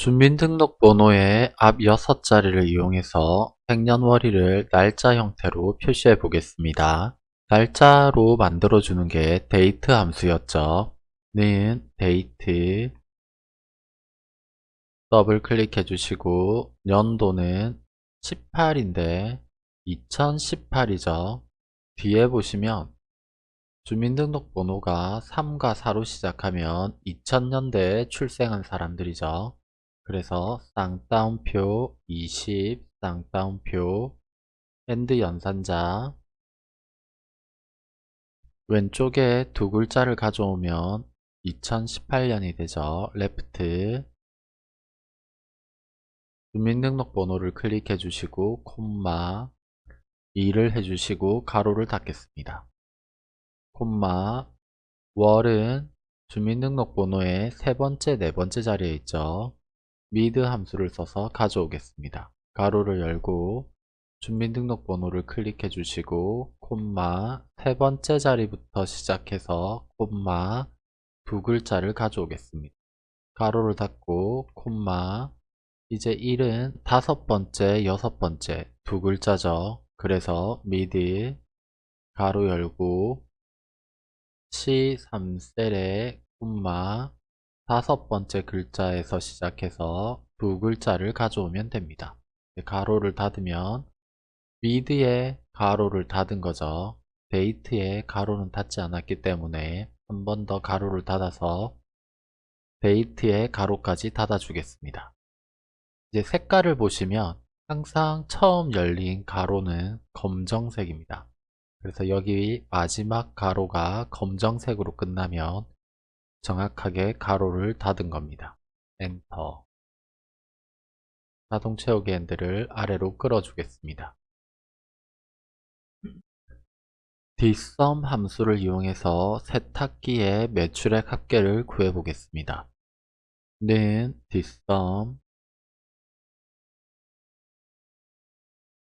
주민등록번호의 앞 6자리를 이용해서 생년월일을 날짜 형태로 표시해 보겠습니다. 날짜로 만들어주는 게 데이트 함수였죠. 는 데이트 더블 클릭해 주시고 연도는 18인데 2018이죠. 뒤에 보시면 주민등록번호가 3과 4로 시작하면 2000년대에 출생한 사람들이죠. 그래서 쌍따옴표 20 쌍따옴표 and 연산자 왼쪽에 두 글자를 가져오면 2018년이 되죠. left 주민등록번호를 클릭해 주시고 콤마 2를 해주시고 가로를 닫겠습니다. 콤마 월은 주민등록번호의 세 번째, 네 번째 자리에 있죠. 미드 함수를 써서 가져오겠습니다. 가로를 열고 주민등록번호를 클릭해 주시고 콤마 세 번째 자리부터 시작해서 콤마 두 글자를 가져오겠습니다. 가로를 닫고 콤마 이제 1은 다섯 번째, 여섯 번째 두 글자죠. 그래서 미드 가로 열고 C3셀에 콤마 다섯 번째 글자에서 시작해서 두 글자를 가져오면 됩니다. 가로를 닫으면 mid에 가로를 닫은 거죠. date에 가로는 닫지 않았기 때문에 한 번 더 가로를 닫아서 date에 가로까지 닫아주겠습니다. 이제 색깔을 보시면 항상 처음 열린 가로는 검정색입니다. 그래서 여기 마지막 가로가 검정색으로 끝나면 정확하게 가로를 닫은 겁니다. 엔터 자동 채우기 핸들을 아래로 끌어주겠습니다. dsum 함수를 이용해서 세탁기의 매출액 합계를 구해보겠습니다. 는 dsum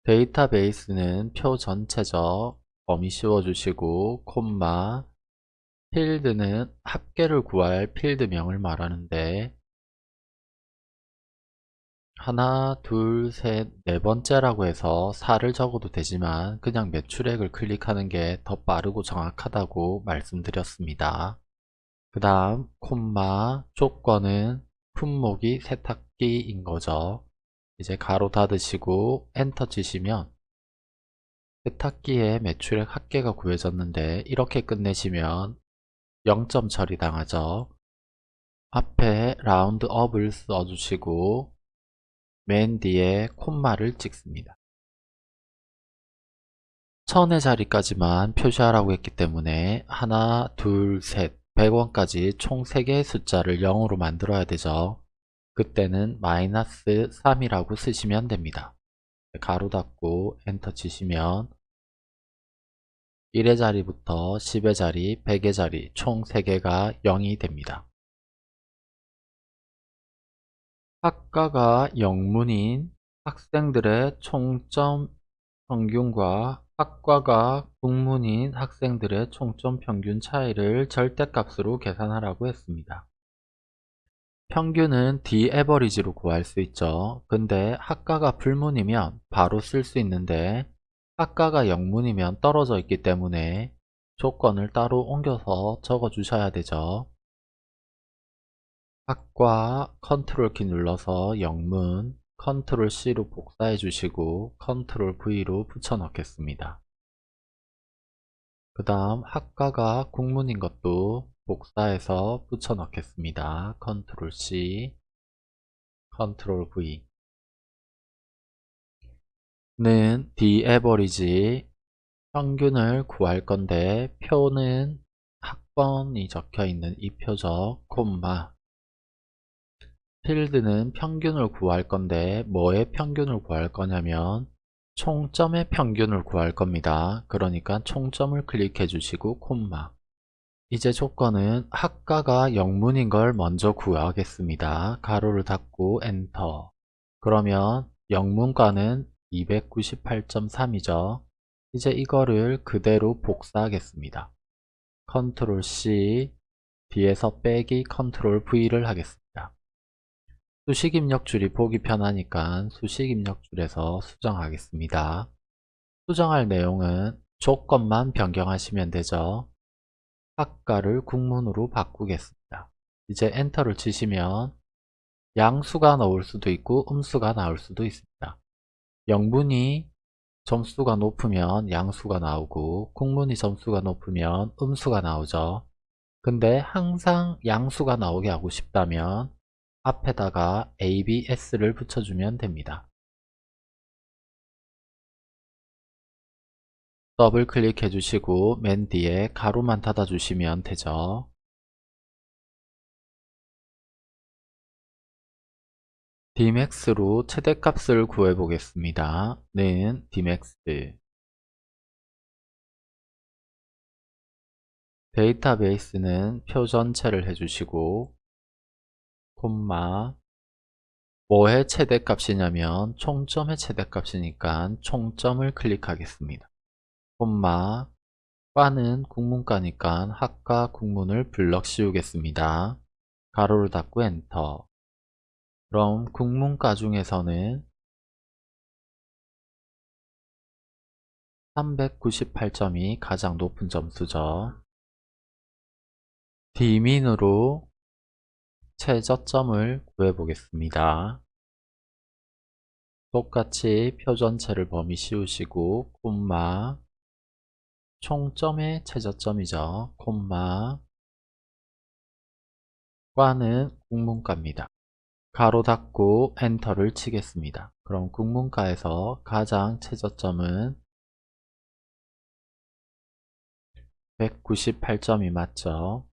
데이터베이스는 표 전체적 범위 씌워주시고 콤마 필드는 합계를 구할 필드명을 말하는데 하나, 둘, 셋, 네 번째라고 해서 4를 적어도 되지만 그냥 매출액을 클릭하는 게 더 빠르고 정확하다고 말씀드렸습니다. 그 다음 콤마 조건은 품목이 세탁기인 거죠. 이제 가로 닫으시고 엔터 치시면 세탁기의 매출액 합계가 구해졌는데 이렇게 끝내시면 0점 처리 당하죠. 앞에 roundup을 써주시고 맨 뒤에 콤마를 찍습니다. 천의 자리까지만 표시하라고 했기 때문에 하나, 둘, 셋, 100원까지 총 3개의 숫자를 0으로 만들어야 되죠. 그때는 마이너스 3이라고 쓰시면 됩니다. 가로 닫고 엔터 치시면 1의 자리부터 10의 자리, 100의 자리 총 3개가 0이 됩니다. 학과가 영문인 학생들의 총점 평균과 학과가 국문인 학생들의 총점 평균 차이를 절대값으로 계산하라고 했습니다. 평균은 daverage로 구할 수 있죠. 근데 학과가 국문이면 바로 쓸 수 있는데 학과가 영문이면 떨어져 있기 때문에 조건을 따로 옮겨서 적어 주셔야 되죠. 학과 컨트롤 키 눌러서 영문 컨트롤 C로 복사해 주시고 컨트롤 V로 붙여 넣겠습니다. 그 다음 학과가 국문인 것도 복사해서 붙여 넣겠습니다. 컨트롤 C 컨트롤 V 는 dAverage 평균을 구할 건데 표는 학번이 적혀 있는 이 표죠 콤마 필드는 평균을 구할 건데 뭐의 평균을 구할 거냐면 총점의 평균을 구할 겁니다. 그러니까 총점을 클릭해 주시고 콤마 이제 조건은 학과가 영문인 걸 먼저 구하겠습니다. 가로를 닫고 엔터 그러면 영문과는 298.3이죠. 이제 이거를 그대로 복사하겠습니다. 컨트롤 C 뒤에서 빼기 컨트롤 V를 하겠습니다. 수식 입력 줄이 보기 편하니까 수식 입력 줄에서 수정하겠습니다. 수정할 내용은 조건만 변경하시면 되죠. 학과를 국문으로 바꾸겠습니다. 이제 엔터를 치시면 양수가 나올 수도 있고 음수가 나올 수도 있습니다. 영문이 점수가 높으면 양수가 나오고 국문이 점수가 높으면 음수가 나오죠. 근데 항상 양수가 나오게 하고 싶다면 앞에다가 ABS를 붙여주면 됩니다. 더블 클릭해 주시고 맨 뒤에 가로만 닫아 주시면 되죠. Dmax로 최대값을 구해 보겠습니다. 는 Dmax 데이터베이스는 표 전체를 해주시고 콤마 뭐의 최대값이냐면 총점의 최대값이니까 총점을 클릭하겠습니다. 콤마 과는 국문과니까 학과 국문을 블럭 씌우겠습니다. 가로를 닫고 엔터 그럼 국문과 중에서는 398점이 가장 높은 점수죠. D민으로 최저점을 구해보겠습니다. 똑같이 표 전체를 범위 씌우시고 콤마 총점의 최저점이죠. 콤마 과는 국문과입니다. 가로 닫고 엔터를 치겠습니다. 그럼 국문과에서 가장 최저점은 198점이 맞죠.